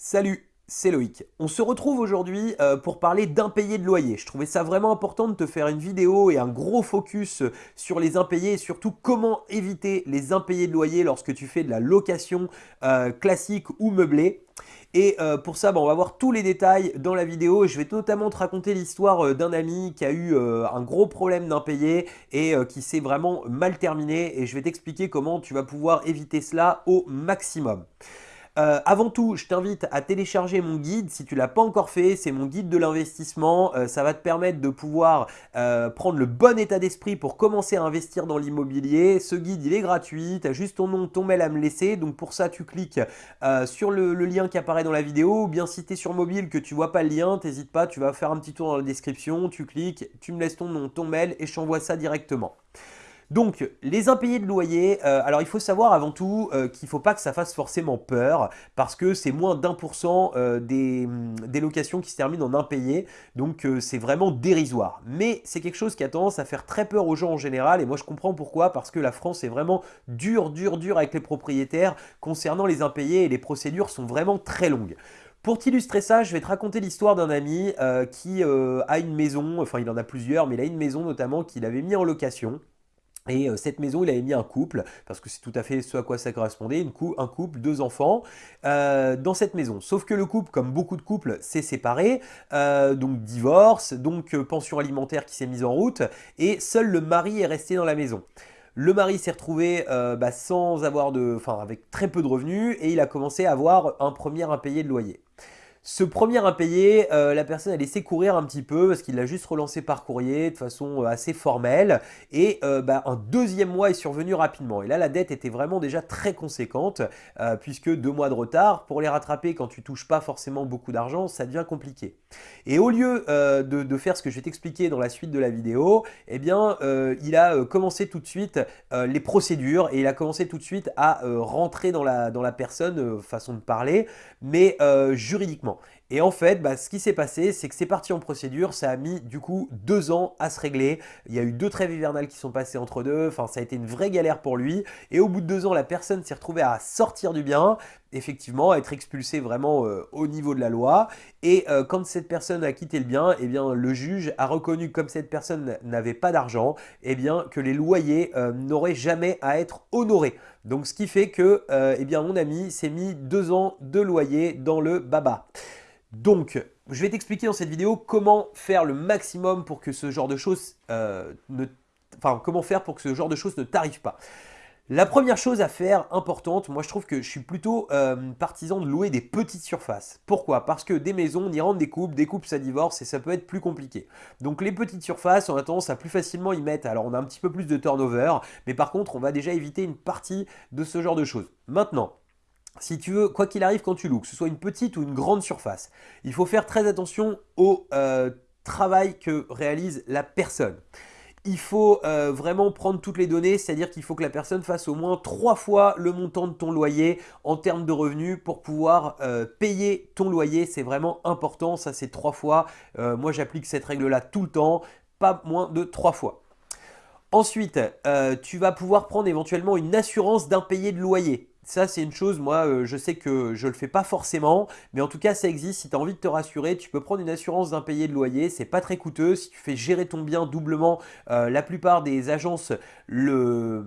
Salut, c'est Loïc. On se retrouve aujourd'hui euh, pour parler d'impayés de loyer. Je trouvais ça vraiment important de te faire une vidéo et un gros focus sur les impayés et surtout comment éviter les impayés de loyer lorsque tu fais de la location euh, classique ou meublée. Et euh, pour ça, bah, on va voir tous les détails dans la vidéo. Je vais notamment te raconter l'histoire d'un ami qui a eu un gros problème d'impayé et qui s'est vraiment mal terminé. Et je vais t'expliquer comment tu vas pouvoir éviter cela au maximum. Euh, avant tout, je t'invite à télécharger mon guide si tu ne l'as pas encore fait. C'est mon guide de l'investissement. Euh, ça va te permettre de pouvoir euh, prendre le bon état d'esprit pour commencer à investir dans l'immobilier. Ce guide, il est gratuit. Tu as juste ton nom, ton mail à me laisser. Donc pour ça, tu cliques sur le, lien qui apparaît dans la vidéo. Ou bien si tu es sur mobile que tu vois pas le lien, n'hésite pas. Tu vas faire un petit tour dans la description. Tu cliques, tu me laisses ton nom, ton mail et je t'envoie ça directement. Donc, les impayés de loyer, euh, alors il faut savoir avant tout euh, qu'il ne faut pas que ça fasse forcément peur parce que c'est moins d'un pour cent euh, mm, des, locations qui se terminent en impayés, donc c'est vraiment dérisoire. Mais c'est quelque chose qui a tendance à faire très peur aux gens en général et moi je comprends pourquoi, parce que la France est vraiment dure, dure, dure avec les propriétaires concernant les impayés et les procédures sont vraiment très longues. Pour t'illustrer ça, je vais te raconter l'histoire d'un ami qui a une maison, enfin il en a plusieurs, mais il a une maison notamment qu'il avait mis en location. Et euh, cette maison, il avait mis un couple, parce que c'est tout à fait ce à quoi ça correspondait, un couple, deux enfants, euh, dans cette maison. Sauf que le couple, comme beaucoup de couples, s'est séparé, euh, donc divorce, donc pension alimentaire qui s'est mise en route, et seul le mari est resté dans la maison. Le mari s'est retrouvé bah, sans avoir de, enfin avec très peu de revenus, et il a commencé à avoir un premier impayé de loyer. Ce premier impayé, euh, la personne a laissé courir un petit peu parce qu'il l'a juste relancé par courrier de façon euh, assez formelle. Et euh, bah, un deuxième mois est survenu rapidement. Et là, la dette était vraiment déjà très conséquente puisque deux mois de retard, pour les rattraper quand tu touches pas forcément beaucoup d'argent, ça devient compliqué. Et au lieu de, faire ce que je vais t'expliquer dans la suite de la vidéo, eh bien, il a commencé tout de suite les procédures et il a commencé tout de suite à rentrer dans la, dans la personne, façon de parler, mais juridiquement. people Et en fait, bah, ce qui s'est passé, c'est que c'est parti en procédure, ça a mis du coup deux ans à se régler. Il y a eu deux trêves hivernales qui sont passées entre deux, enfin ça a été une vraie galère pour lui. Et au bout de deux ans, la personne s'est retrouvée à sortir du bien, effectivement, à être expulsée vraiment euh, au niveau de la loi. Et euh, quand cette personne a quitté le bien, eh bien le juge a reconnu comme cette personne n'avait pas d'argent, eh bien que les loyers euh, n'auraient jamais à être honorés. Donc ce qui fait que eh bien, mon ami s'est mis deux ans de loyer dans le baba. Donc, je vais t'expliquer dans cette vidéo comment faire le maximum pour que ce genre de choses euh, ne... Enfin, comment faire pour que ce genre de choses ne t'arrive pas. La première chose à faire, importante, moi je trouve que je suis plutôt euh, partisan de louer des petites surfaces. Pourquoi? Parce que des maisons, on y rentre des couples, des couples ça divorce et ça peut être plus compliqué. Donc les petites surfaces, on a tendance à plus facilement y mettre. Alors on a un petit peu plus de turnover, mais par contre on va déjà éviter une partie de ce genre de choses. Maintenant, si tu veux, quoi qu'il arrive quand tu loues, que ce soit une petite ou une grande surface, il faut faire très attention au euh, travail que réalise la personne. Il faut euh, vraiment prendre toutes les données, c'est-à-dire qu'il faut que la personne fasse au moins trois fois le montant de ton loyer en termes de revenus pour pouvoir euh, payer ton loyer. C'est vraiment important, ça c'est trois fois. moi j'applique cette règle-là tout le temps, pas moins de trois fois. Ensuite, tu vas pouvoir prendre éventuellement une assurance d'impayé de loyer. Ça, c'est une chose, moi, euh, je sais que je ne le fais pas forcément, mais en tout cas, ça existe. Si tu as envie de te rassurer, tu peux prendre une assurance d'impayé de loyer. C'est pas très coûteux. Si tu fais gérer ton bien doublement, euh, la plupart des agences le,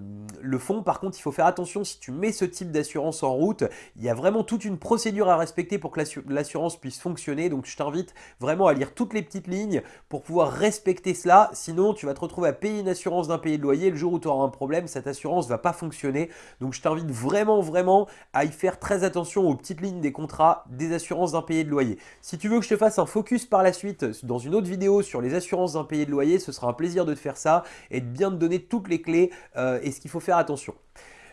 font. Par contre, il faut faire attention si tu mets ce type d'assurance en route. Il y a vraiment toute une procédure à respecter pour que l'assurance puisse fonctionner. Donc, je t'invite vraiment à lire toutes les petites lignes pour pouvoir respecter cela. Sinon, tu vas te retrouver à payer une assurance d'impayé de loyer. Le jour où tu auras un problème, cette assurance va pas fonctionner. Donc, je t'invite vraiment, vraiment vraiment à y faire très attention aux petites lignes des contrats des assurances d'impayés de loyer. Si tu veux que je te fasse un focus par la suite dans une autre vidéo sur les assurances d'impayés de loyer, ce sera un plaisir de te faire ça et de bien te donner toutes les clés euh, et ce qu'il faut faire attention.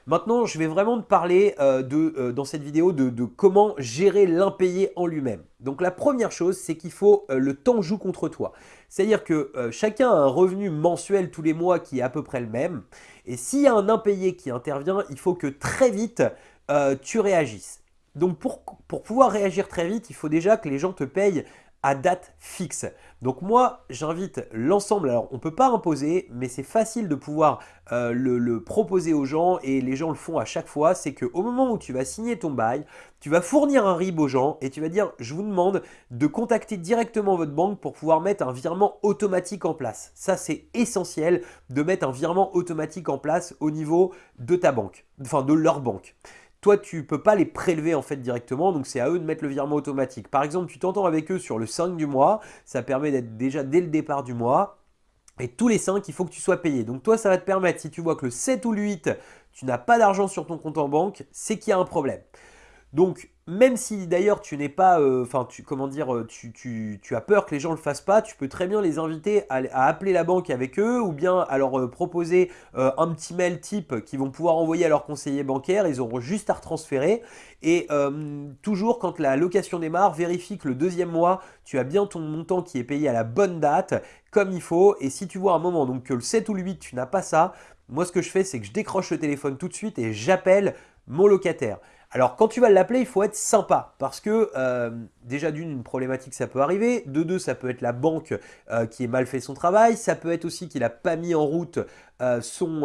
Maintenant, je vais vraiment te parler euh, de, euh, dans cette vidéo de, comment gérer l'impayé en lui-même. Donc la première chose, c'est qu'il faut le temps joue contre toi. C'est-à-dire que chacun a un revenu mensuel tous les mois qui est à peu près le même. Et s'il y a un impayé qui intervient, il faut que très vite, euh, tu réagisses. Donc pour, pouvoir réagir très vite, il faut déjà que les gens te payent à date fixe. Donc moi, j'invite l'ensemble, alors on ne peut pas imposer, mais c'est facile de pouvoir euh, le, proposer aux gens et les gens le font à chaque fois, c'est qu'au moment où tu vas signer ton bail, tu vas fournir un RIB aux gens et tu vas dire « je vous demande de contacter directement votre banque pour pouvoir mettre un virement automatique en place ». Ça, c'est essentiel de mettre un virement automatique en place au niveau de ta banque, enfin de leur banque toi, tu ne peux pas les prélever en fait directement, donc c'est à eux de mettre le virement automatique. Par exemple, tu t'entends avec eux sur le 5 du mois, ça permet d'être déjà dès le départ du mois, et tous les 5, il faut que tu sois payé. Donc toi, ça va te permettre, si tu vois que le 7 ou le 8, tu n'as pas d'argent sur ton compte en banque, c'est qu'il y a un problème. Donc, même si d'ailleurs tu n'es pas, euh, enfin, tu, comment dire, euh, tu, as peur que les gens ne le fassent pas, tu peux très bien les inviter à, appeler la banque avec eux ou bien à leur euh, proposer un petit mail type qu'ils vont pouvoir envoyer à leur conseiller bancaire. Ils auront juste à retransférer. Et toujours quand la location démarre, vérifie que le deuxième mois, tu as bien ton montant qui est payé à la bonne date, comme il faut. Et si tu vois un moment, donc que le 7 ou le 8, tu n'as pas ça, moi ce que je fais, c'est que je décroche le téléphone tout de suite et j'appelle mon locataire. Alors quand tu vas l'appeler, il faut être sympa parce que euh, déjà d'une, une problématique ça peut arriver, de deux, ça peut être la banque euh, qui ait mal fait son travail, ça peut être aussi qu'il n'a pas mis en route euh, son,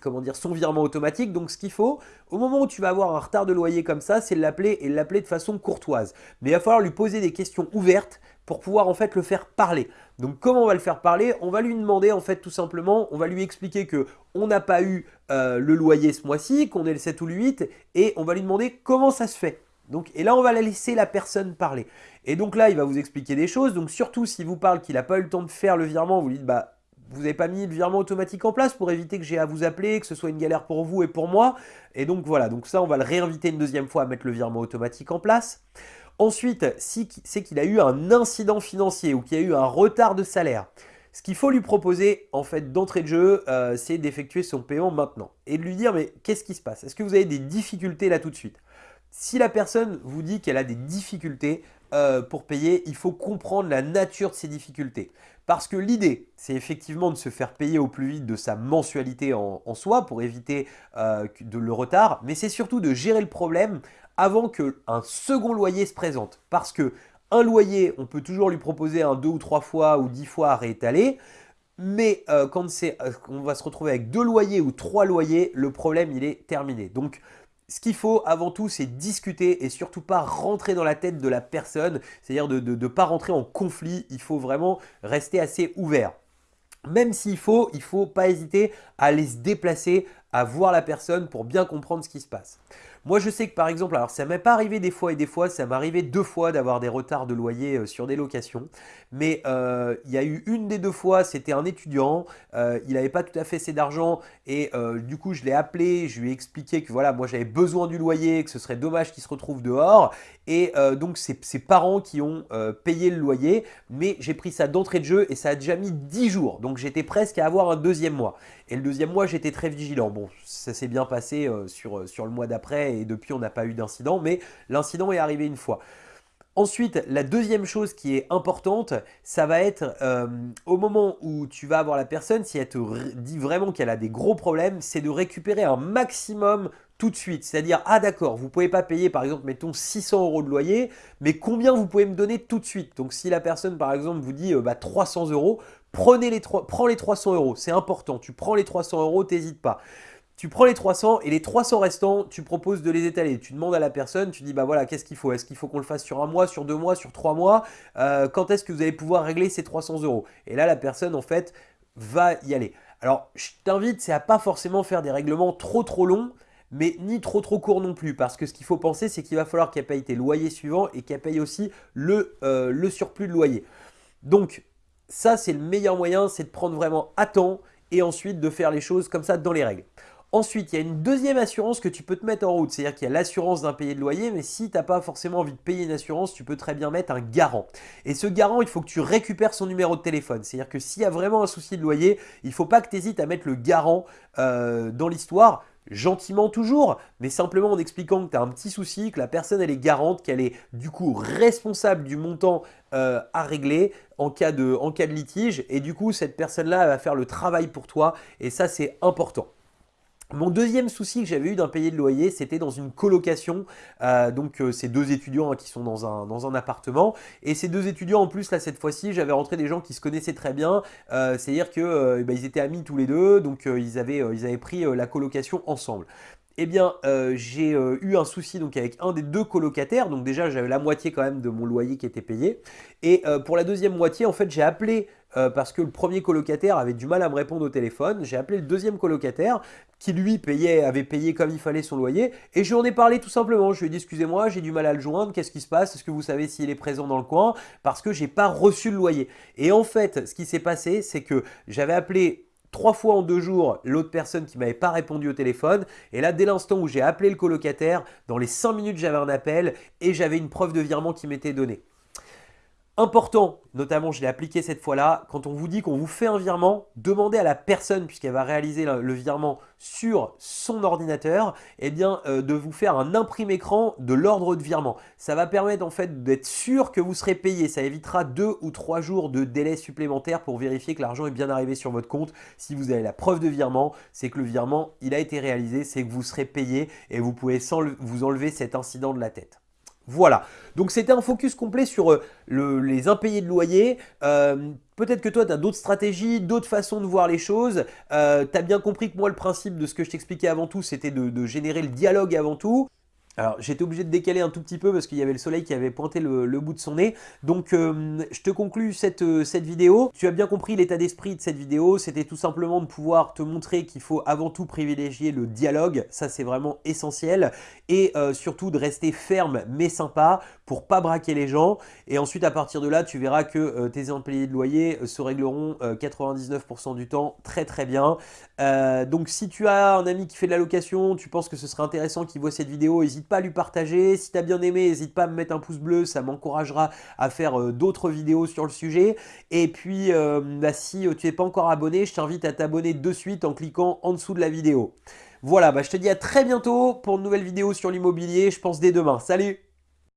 comment dire, son virement automatique. Donc ce qu'il faut, au moment où tu vas avoir un retard de loyer comme ça, c'est l'appeler et l'appeler de façon courtoise. Mais il va falloir lui poser des questions ouvertes pour pouvoir en fait le faire parler. Donc comment on va le faire parler? On va lui demander en fait tout simplement, on va lui expliquer que on n'a pas eu euh, le loyer ce mois-ci, qu'on est le 7 ou le 8 et on va lui demander comment ça se fait. Donc, et là, on va la laisser la personne parler. Et donc là, il va vous expliquer des choses. Donc surtout, s'il vous parle qu'il n'a pas eu le temps de faire le virement, vous lui dites, bah, vous n'avez pas mis le virement automatique en place pour éviter que j'ai à vous appeler, que ce soit une galère pour vous et pour moi. Et donc voilà, donc ça, on va le réinviter une deuxième fois à mettre le virement automatique en place. Ensuite, si c'est qu'il a eu un incident financier ou qu'il y a eu un retard de salaire, ce qu'il faut lui proposer en fait d'entrée de jeu, euh, c'est d'effectuer son paiement maintenant et de lui dire mais qu'est-ce qui se passe? Est-ce que vous avez des difficultés là tout de suite? Si la personne vous dit qu'elle a des difficultés euh, pour payer, il faut comprendre la nature de ces difficultés. Parce que l'idée, c'est effectivement de se faire payer au plus vite de sa mensualité en, soi pour éviter euh, le retard, mais c'est surtout de gérer le problème avant qu'un second loyer se présente. Parce que un loyer, on peut toujours lui proposer un deux ou trois fois ou dix fois à réétaler, mais euh, quand euh, on va se retrouver avec deux loyers ou trois loyers, le problème il est terminé. Donc ce qu'il faut avant tout, c'est discuter et surtout pas rentrer dans la tête de la personne, c'est-à-dire de ne pas rentrer en conflit, il faut vraiment rester assez ouvert. Même s'il faut, il ne faut pas hésiter à aller se déplacer, à voir la personne pour bien comprendre ce qui se passe. Moi, je sais que par exemple, alors ça m'est pas arrivé des fois et des fois, ça m'est arrivé deux fois d'avoir des retards de loyer euh, sur des locations. Mais euh, il y a eu une des deux fois, c'était un étudiant, euh, il n'avait pas tout à fait assez d'argent et du coup, je l'ai appelé, je lui ai expliqué que voilà, moi j'avais besoin du loyer, que ce serait dommage qu'il se retrouve dehors. Et donc, c'est ses parents qui ont payé le loyer, mais j'ai pris ça d'entrée de jeu et ça a déjà mis 10 jours. Donc, j'étais presque à avoir un deuxième mois. Et le deuxième mois, j'étais très vigilant. Bon, ça s'est bien passé sur, sur le mois d'après et depuis on n'a pas eu d'incident, mais l'incident est arrivé une fois. Ensuite, la deuxième chose qui est importante, ça va être euh, au moment où tu vas avoir la personne, si elle te dit vraiment qu'elle a des gros problèmes, c'est de récupérer un maximum tout de suite. C'est-à-dire, ah d'accord, vous ne pouvez pas payer par exemple, mettons 600 euros de loyer, mais combien vous pouvez me donner tout de suite? Donc si la personne par exemple vous dit euh, bah, 300 euros, prenez les, prends les 300 euros, c'est important, tu prends les 300 euros, t'hésites pas. Tu prends les 300 et les 300 restants, tu proposes de les étaler. Tu demandes à la personne, tu dis bah voilà, qu'est-ce qu'il faut? Est-ce qu'il faut qu'on le fasse sur un mois, sur deux mois, sur trois mois? Euh, Quand est-ce que vous allez pouvoir régler ces 300 euros? Et là, la personne en fait va y aller. Alors, je t'invite, c'est à pas forcément faire des règlements trop trop longs, mais ni trop trop courts non plus. Parce que ce qu'il faut penser, c'est qu'il va falloir qu'elle paye tes loyers suivants et qu'elle paye aussi le, euh, le surplus de loyer. Donc, ça, c'est le meilleur moyen, c'est de prendre vraiment à temps et ensuite de faire les choses comme ça dans les règles. Ensuite, il y a une deuxième assurance que tu peux te mettre en route, c'est-à-dire qu'il y a l'assurance d'un payé de loyer, mais si tu n'as pas forcément envie de payer une assurance, tu peux très bien mettre un garant. Et ce garant, il faut que tu récupères son numéro de téléphone, c'est-à-dire que s'il y a vraiment un souci de loyer, il ne faut pas que tu hésites à mettre le garant euh, dans l'histoire, gentiment toujours, mais simplement en expliquant que tu as un petit souci, que la personne elle est garante, qu'elle est du coup responsable du montant euh, à régler en cas, de, en cas de litige, et du coup cette personne-là va faire le travail pour toi, et ça c'est important. Mon deuxième souci que j'avais eu d'impayé de loyer, c'était dans une colocation. Euh, donc, euh, ces deux étudiants hein, qui sont dans un, appartement. Et ces deux étudiants, en plus, là, cette fois-ci, j'avais rentré des gens qui se connaissaient très bien. Euh, c'est-à-dire qu'ils bah, étaient amis tous les deux. Donc, ils, avaient, ils avaient pris la colocation ensemble eh bien, j'ai eu un souci donc avec un des deux colocataires. Donc déjà, j'avais la moitié quand même de mon loyer qui était payé. Et pour la deuxième moitié, en fait, j'ai appelé euh, parce que le premier colocataire avait du mal à me répondre au téléphone. J'ai appelé le deuxième colocataire qui lui payait, avait payé comme il fallait son loyer et je lui en ai parlé tout simplement. Je lui ai dit excusez-moi, j'ai du mal à le joindre, qu'est-ce qui se passe? Est-ce que vous savez s'il est présent dans le coin? Parce que j'ai pas reçu le loyer. Et en fait, ce qui s'est passé, c'est que j'avais appelé trois fois en deux jours l'autre personne qui m'avait pas répondu au téléphone. Et là, dès l'instant où j'ai appelé le colocataire, dans les cinq minutes, j'avais un appel et j'avais une preuve de virement qui m'était donnée. Important, notamment je l'ai appliqué cette fois-là, quand on vous dit qu'on vous fait un virement, demandez à la personne, puisqu'elle va réaliser le, virement sur son ordinateur, eh bien, euh, de vous faire un imprimé écran de l'ordre de virement. Ça va permettre en fait d'être sûr que vous serez payé. Ça évitera deux ou trois jours de délai supplémentaire pour vérifier que l'argent est bien arrivé sur votre compte. Si vous avez la preuve de virement, c'est que le virement, a été réalisé, c'est que vous serez payé et vous pouvez sans vous enlever cet incident de la tête. Voilà, donc c'était un focus complet sur euh, les impayés de loyer. Euh, peut-être que toi, tu as d'autres stratégies, d'autres façons de voir les choses. Euh, tu as bien compris que moi, le principe de ce que je t'expliquais avant tout, c'était de, générer le dialogue avant tout. Alors j'étais obligé de décaler un tout petit peu parce qu'il y avait le soleil qui avait pointé le, bout de son nez. Donc euh, je te conclus cette, euh, cette vidéo. Tu as bien compris l'état d'esprit de cette vidéo. C'était tout simplement de pouvoir te montrer qu'il faut avant tout privilégier le dialogue. Ça c'est vraiment essentiel. Et euh, surtout de rester ferme mais sympa pour pas braquer les gens. Et ensuite à partir de là tu verras que tes impayés de loyer se régleront 99% du temps très très bien. donc si tu as un ami qui fait de la location, tu penses que ce serait intéressant qu'il voit cette vidéo, pas à lui partager. Si tu as bien aimé, n'hésite pas à me mettre un pouce bleu, ça m'encouragera à faire euh, d'autres vidéos sur le sujet. Et puis, euh, bah, si euh, tu n'es pas encore abonné, je t'invite à t'abonner de suite en cliquant en dessous de la vidéo. Voilà, bah, je te dis à très bientôt pour une nouvelle vidéo sur l'immobilier, je pense dès demain. Salut